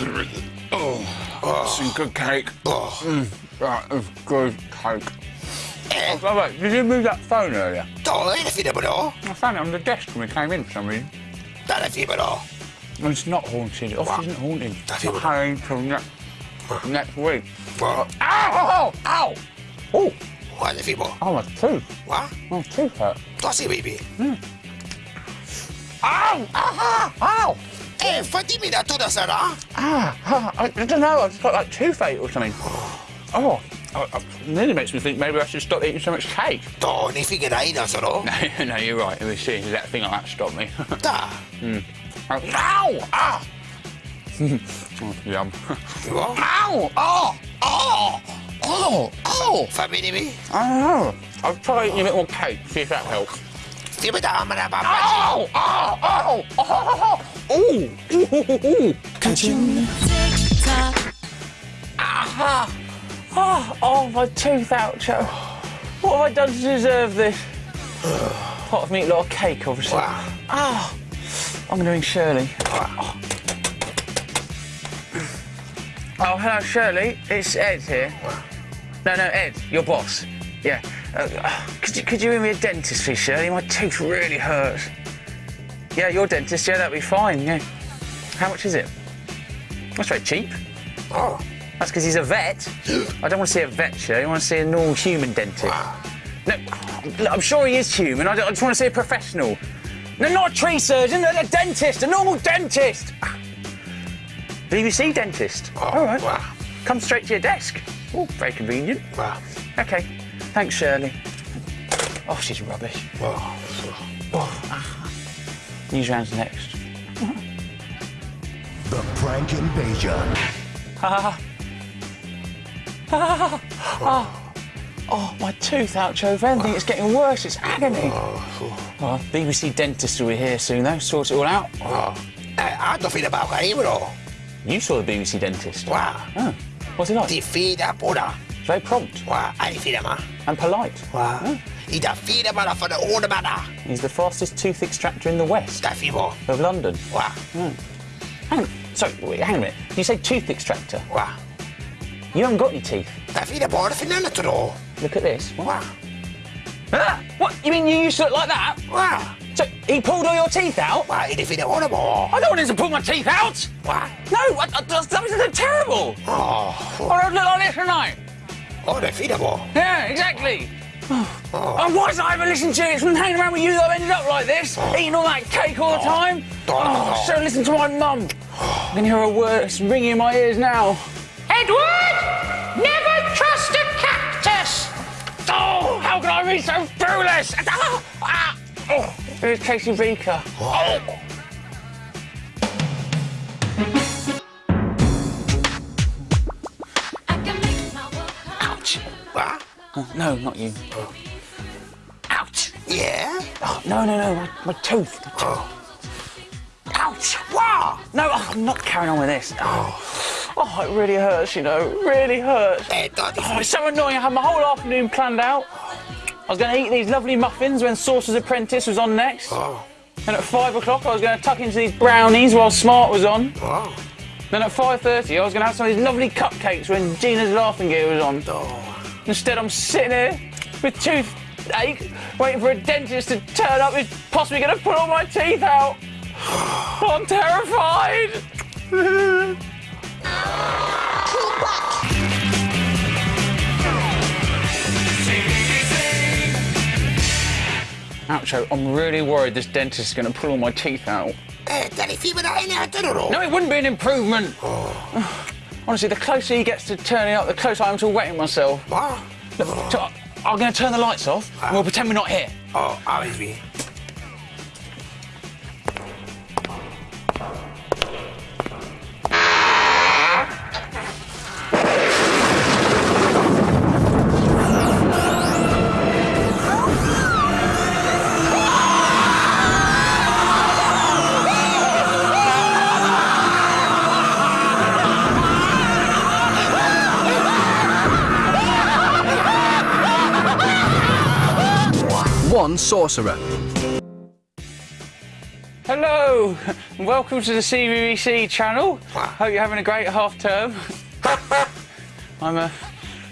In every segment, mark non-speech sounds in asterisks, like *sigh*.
Oh, some good cake. Oh. Right, it's good cake. Eh, Oh, wait, did you move that phone earlier? to, är det fina bra? I found it on the desk when we came in for some reason. Det är fina bra. And It's not haunted. It often isn't haunted. That's it. hanging till next, next week. Va? Ow! Ow! Ow! Oh, det fina bra? oh, my tooth. Va? My tooth hurt. Sig baby. Ow! Ow! Ow! Eh, fatti mina toda Sara. Ah, ah, I, I don't know. I've just got like toothache or something. Oh, oh, oh, nearly makes me think maybe I should stop eating so much cake. To, ni fick en ina så då. No, no, you're right. It was seriously that thing like that stopped me. *laughs* Ta. Oh, Ow! Ah! oh, *laughs* yum. Va? *laughs* Ow! Oh! Oh! Oh! Oh! Familj mi. I don't know. I'll try eating a bit more cake, see if that helps. Fina ta amana pappa. Oh! Oh! Oh! Oh! Oh! Ooh! Ooh! Ooh! Ooh! Ah! Oh, oh, my tooth, Oucho. What have I done to deserve this? *sighs* Pot of meat, lot of cake, obviously. Wow. Ah! I'm going to ring Shirley. Oh, hello, Shirley. It's Ed here. No, no, Ed, your boss. Yeah. Uh, could you could you ring me a dentist, please, Shirley? My tooth really hurts. Yeah, your dentist. Yeah, that'd be fine. Yeah. How much is it? That's very cheap. Oh. That's because he's a vet. I don't want to see a vet, Shirley. I want to see a normal human dentist. No, I'm sure he is human. I, I just want to see a professional. No, not a tree surgeon, a, a dentist, a normal dentist. BBC dentist. Oh, All right. wow. Come straight to your desk. Oh, very convenient. Va? Okay. Thanks, Shirley. Oh, she's rubbish. Oh. Newsround's next. The Prank Invasion. Oh, my tooth, Oucho. If anything, it's getting worse. It's agony. Oh, BBC dentist will be here soon, though. Sort it all out. Oh. Eh, hanno fina bra här bro. You saw the BBC dentist. Va? Oh, what's he like? Fina båda. Very prompt Va? Är ni fina ma? and polite. Va? I da fina bara för det ordet bara. He's the fastest tooth extractor in the west of London. Va? Hang on. Sorry, wait, hang on a minute. You say tooth extractor? Va? You haven't got any teeth. Det är fina bara för den. Look at this. What? Va? Ah, what? You mean you used to look like that? Va? So he pulled all your teeth out? Va? Är det fina ordet bara? I don't want him to pull my teeth out. Va? No, I, I, that's, that's terrible. Åh. I don't look like this tonight. Åh, det är fina bra. Yeah, exactly. Oh. And why did I ever listen to it? It's from hanging around with you that I've ended up like this, eating all that cake all the time. Oh, I should listen to my mum. I can hear her words ringing in my ears now. Edward! Never trust a cactus! Oh, how can I be so foolish? Ah, ah. Oh, here's Casey Beaker. Oh. No, not you. Ouch. Yeah? Oh, no, no, no, my, my tooth. Oh. Ouch! Wow! No, oh, I'm not carrying on with this. Oh. oh, oh it really hurts, you know. It really hurts. Oh, it's so annoying. I had my whole afternoon planned out. I was going to eat these lovely muffins when Sorcerer's Apprentice was on next. Oh. Then at five o'clock, I was going to tuck into these brownies while Smart was on. Oh. Then at 5.30, I was going to have some of these lovely cupcakes when Gina's Laughing Gear was on. Oh. Instead, I'm sitting here with toothache, waiting for a dentist to turn up who's possibly going to pull all my teeth out. *sighs* I'm terrified. Oucho, I'm really worried this dentist is going to pull all my teeth out. Eh, det är fina där inne, inte då? No, it wouldn't be an improvement. *sighs* *sighs* Honestly, the closer he gets to turning up, the closer I am to wetting myself. Va? Look, so I'm going to turn the lights off and we'll pretend we're not here. Oh, ja, One sorcerer. Hello, Hello, *laughs* and welcome to the CBBC channel. Hope you're having a great half term. *laughs* I'm uh,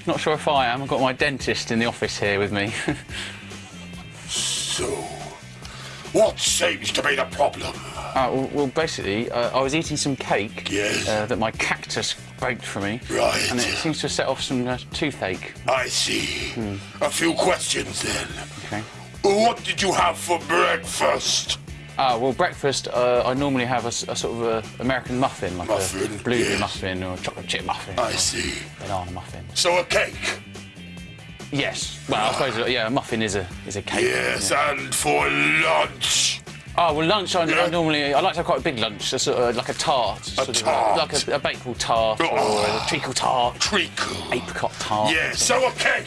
not sure if I am. I've got my dentist in the office here with me. *laughs* So, what seems to be the problem? Uh, well, well, basically, uh, I was eating some cake Yes. uh, that my cactus baked for me. Right. And it seems to have set off some uh, toothache. I see. A few questions then. Okay. What did you have for breakfast? Ah, well, breakfast, uh, I normally have a sort of a American muffin, like Muffin, a blueberry yes. muffin or a chocolate chip muffin. I see. Banana muffin. So a cake? Yes. Well, I suppose, uh, yeah, a muffin is a is a cake. Yes, and for lunch? Oh, well, lunch, I, Yeah. I normally, I like to have quite a big lunch, a sort of, like a tart. sort of, like a, a baked tart or Oh. a treacle tart, Treacle. apricot tart. Yes, so a cake.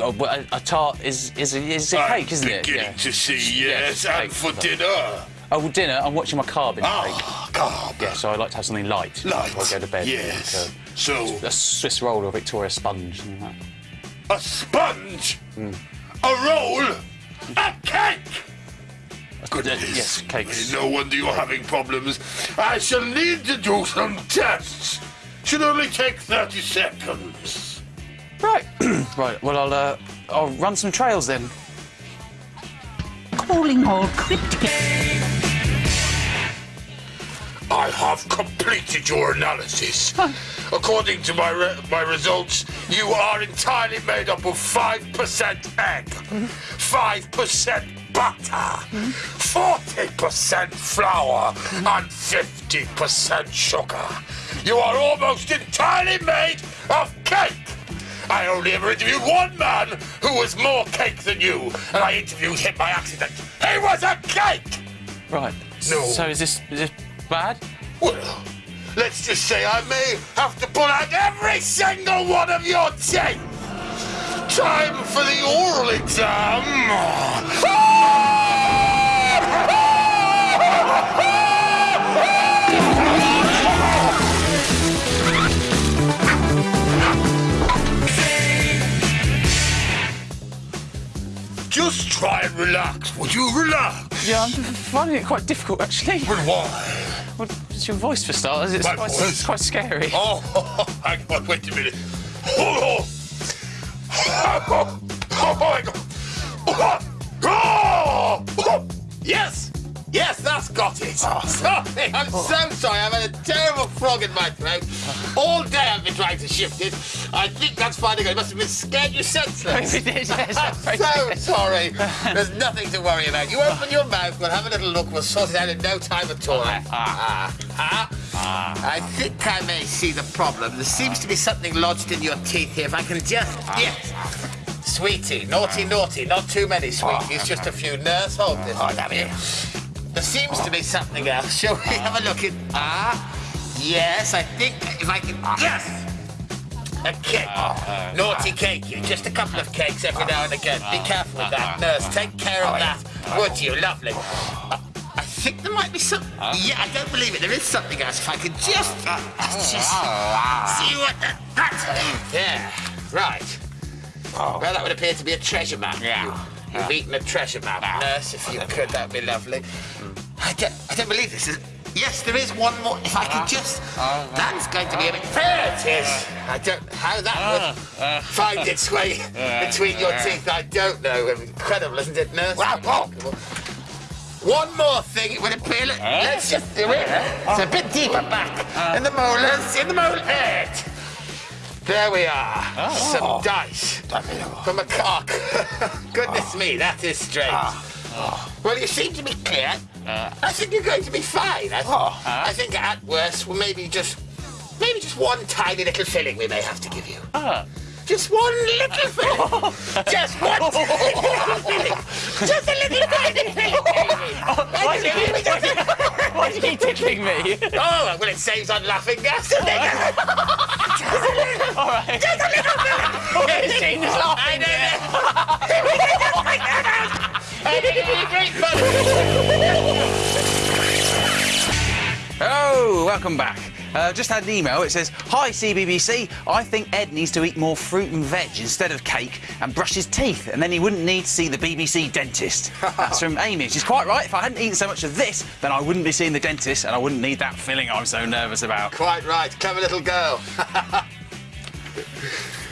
Oh, but a, a tart is is a, is a cake, isn't it? beginning Yeah. to see, Yes, yes. and for dinner? Oh, well, dinner, I'm watching my carb intake. Ah, carb. Yeah, so I like to have something light, Light. before I go to bed. Yes. Like So, a, a Swiss roll or a Victoria sponge. like that. a sponge? Hmm. A roll? A cake? Goodness. yes, cakes. No wonder you're having problems. I shall need to do some tests. Should only take 30 seconds. Right, *clears throat* right. Well, I'll uh, I'll run some trails then. Calling all cryptic. I have completed your analysis. According to my re- my results, you are entirely made up of 5% egg, 5% butter, 40% flour, and 50% sugar. You are almost entirely made of cake. I only ever interviewed one man who was more cake than you, and I interviewed him by accident. He was a cake! Right. No. So is this is this bad? Well, let's just say I may have to pull out every single one of your teeth. Time for the oral exam. Just *laughs* relax. Would you relax? Yeah, I'm *laughs* finding it quite difficult actually. But why? Well, it's your voice for starters. It's My quite, voice? it's quite scary. *laughs* Oh, hang on, wait a minute. Oh, oh, oh my God. Oh, *laughs* oh, yes, yes, that's got it. Oh. Sorry, I'm so sorry. I've had a terrible frog in my throat. All trying to shift it. I think that's good. It must have been scared you senseless. Maybe it is, yes, I'm so sorry. There's nothing to worry about. You open your mouth, we'll have a little look, we'll sort it out in no time at all. Ah, ah, ah. I think I may see the problem. There seems to be something lodged in your teeth here. If I can just. Yes. Sweetie, naughty, naughty, not too many sweeties, just a few. Nurse, hold this. Oh, damn it. There seems to be something else. Shall we have a look at. Ah, yes, I think if I can. Yes! A cake. Ah, ah, ah. Naughty cake, you. Just a couple of cakes every now and again. Be careful with that, nurse. Take care of oh, that. Would you? Lovely. Uh, I think there might be some. Yeah, I don't believe it. There is something else. If I could just. uh, oh, just see what that. That's. There. Right. Oh. Well, that would appear to be a treasure map. Yeah. You, have eaten a treasure map, nurse. If you could, that would be lovely. Hmm. I don't, I don't believe this. Is, yes, there is one more. If I could just. That's going to be a bit. There it is. I don't. How that would find its way *laughs* between your teeth, I don't know. Incredible, isn't it, nurse? Remarkable. One more thing, it would appear. Let, Let's just do it. It's a bit deeper back. In the molars, in the molars. There. Eh? There we are. Some dice from a cock. *laughs* Goodness me, that is strange. Well, you seem to be clear. Uh. I think you're going to be fine. I, oh. I think at worst, well, maybe just, maybe just one tiny little filling we may have to give you. Ah. Just one little *laughs* filling. just one *laughs* tiny little filling. Just a little tiny filling. Why do you keep, why do you *laughs* tickling me? Oh, well, it saves on laughing gas. doesn't it? All right. Just a little filling. Is laughing. I know. It'd be great fun. Hello, welcome back. Uh, just had an email. It says, "Hi CBBC. I think Ed needs to eat more fruit and veg instead of cake and brush his teeth, and then he wouldn't need to see the BBC dentist." *laughs* That's from Amy. She's quite right. If I hadn't eaten so much of this, then I wouldn't be seeing the dentist, and I wouldn't need that filling I'm so nervous about. Quite right, clever little girl. *laughs*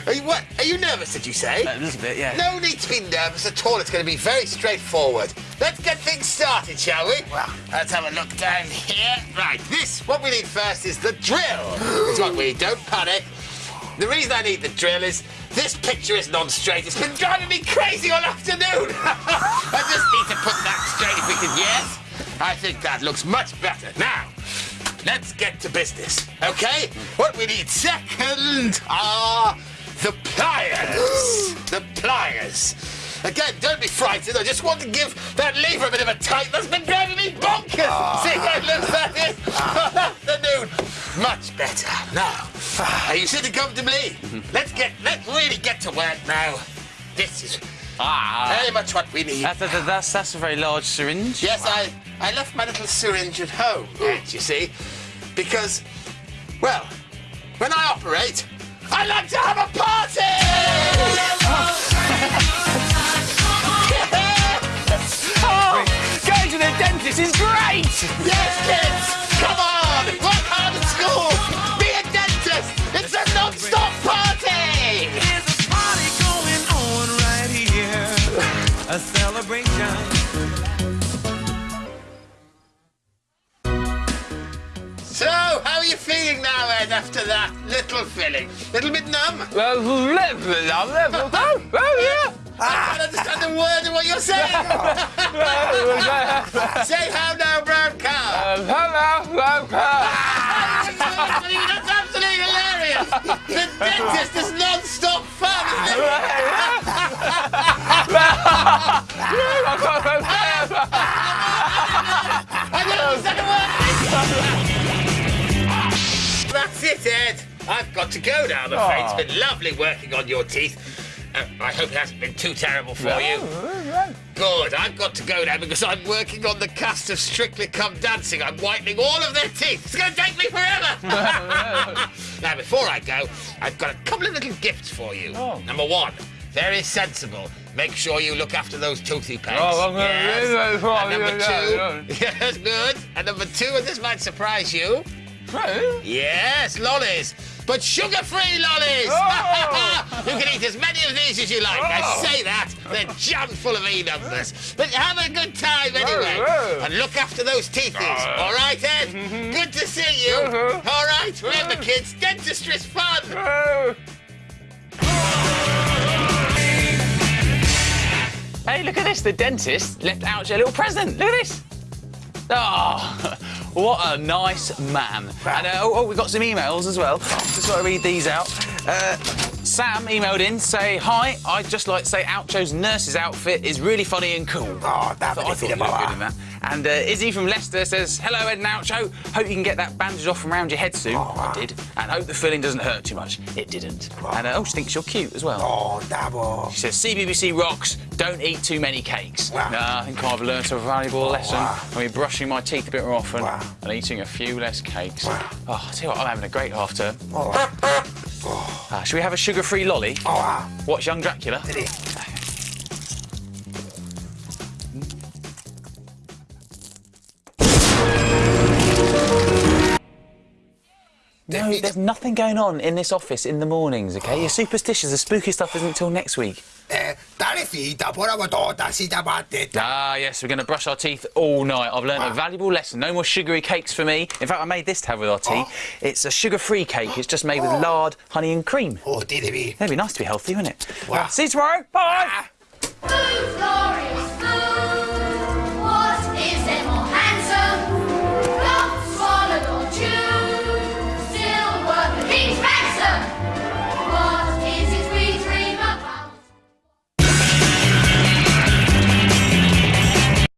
are you what? Are you nervous? Did you say? A little bit, yeah. No need to be nervous at all. It's going to be very straightforward. Let's get things started, shall we? Well, Let's have a look down here. Right, this, what we need first is the drill. *gasps* It's what we need. Don't panic. The reason I need the drill is this picture is non-straight. It's been driving me crazy all afternoon. *laughs* I just need to put that straight if we can. Yes, I think that looks much better. Now, let's get to business, okay? What we need second are the pliers. the pliers. Again, don't be frightened. I just want to give that lever a bit of a tight. That's been driving me bonkers. See how it looks like this *laughs* all afternoon. Much better. Now, are you sitting comfortably? Let's get, let's really get to work now. This is Ah, very much what we need. that, that- that's that's a very large syringe. Yes, I, I left my little syringe at home, you see, because, well, when I operate, I like to have a party! *laughs* oh, Going to the dentist is great. yes, kids, come on, filling? Little bit numb? Oh, yeah. I can't understand a word of what you're saying! Say how now, brown cow! Hello, brown cow. That's absolutely hilarious! The dentist is non-stop fun, isn't it? I don't understand a word! That's it, Ed. I've got to go now, I'm afraid. It's been lovely working on your teeth. Uh, I hope it hasn't been too terrible for you. Good, I've got to go now because I'm working on the cast of Strictly Come Dancing. I'm whitening all of their teeth. It's going to take me forever. *laughs* now, before I go, I've got a couple of little gifts for you. Number one, very sensible. Make sure you look after those toothy pegs. Oh, I'm gonna yes. really very And number two, *laughs* yes, good. And number two, and this might surprise you. Yes, lollies. But sugar-free lollies! Oh. *laughs* you can eat as many of these as you like. I Oh. say that. They're jammed full of E-numbers. But have a good time anyway. Oh. And look after those teethies. All right, Ed? Good to see you. Uh-huh. All right, remember, kids, dentistry's fun. Hey, look at this. The dentist left out a little present. Look at this. Oh, *laughs* what a nice man. And uh, oh, oh, we got some emails as well. Just want to read these out. Uh, Sam emailed in, say, Hi, I'd just like to say Oucho's nurse's outfit is really funny and cool. Oh, I thought, I thought you looked good in that. And uh, Izzy from Leicester says, Hello, Ed and Oucho. Hope you can get that bandage off from around your head soon. I did. And hope the filling doesn't hurt too much. It didn't. And uh, oh, she thinks you're cute as well. Oh, double. She says, CBBC rocks, don't eat too many cakes. Wow. Nah, I think I've learned a valuable lesson. wow. I'll be brushing my teeth a bit more often Wow. and eating a few less cakes. Wow. Oh, I tell you what, I'm having a great half term. Oh, Uh, should we have a sugar-free lolly? oh, wow. Watch Young Dracula? No, there's nothing going on in this office in the mornings, okay? You're superstitious. The spooky stuff isn't until next week. Eh, dare finta, por la botota, si da batte. Ah, yes, we're going to brush our teeth all night. I've learned a valuable lesson. No more sugary cakes for me. In fact, I made this to have with our tea. It's a sugar-free cake. It's just made with lard, honey and cream. Oh, devi. It'd be nice to be healthy, wouldn't it? Wow. See you tomorrow. Bye. Who's glorious?